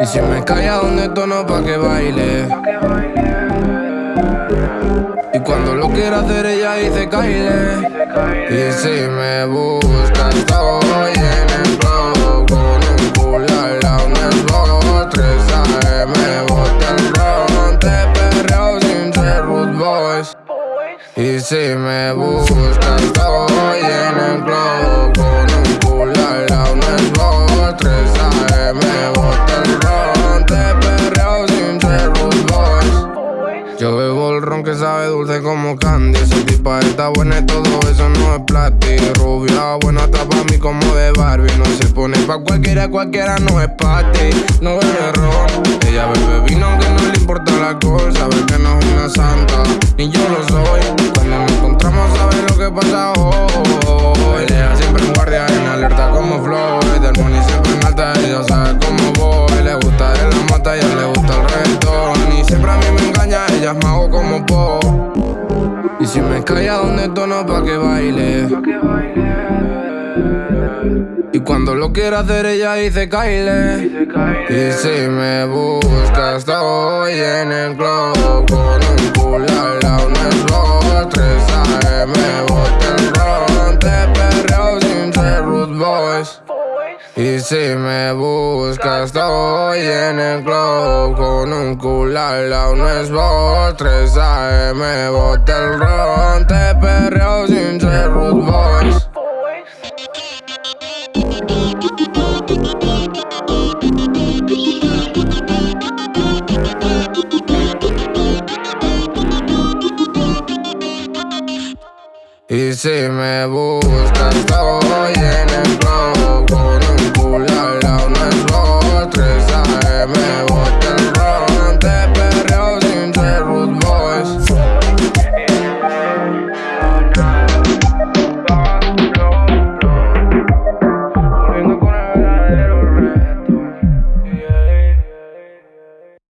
Y si me calla donde tono pa' que baile. Y cuando lo quiera hacer ella dice caile. Y si me busca estoy Y si me busca estoy en el club Con un culo al lado el box 3 AM bota el ron Te perreo sin ser boys yo bebo el ron que sabe dulce como candy Esa tipa está buena y todo eso no es plástico. Rubia buena está pa' mí como de Barbie. No se pone pa' cualquiera, cualquiera no es pa' ti. No bebe ron Ella bebe vino aunque no le importa el alcohol Sabe que no es una santa, ni yo lo soy Encontramos sabe lo que pasa hoy. Ella siempre en guardia, en alerta como Floyd Del money siempre en alta, ella sabe cómo voy. Le gusta de la mata ella le gusta el reggaetón. Y siempre a mí me engaña, ella es mago como Po. Y si me calla donde tono pa' que baile. Y cuando lo quiera hacer ella dice cae. y si me buscas, estoy en el club Con un culo rude boys Y si me buscas, estoy en el club Con un culo al lado en el blog 3 AM, bota el ron. Te perreo sin ser rude boys Y si me buscas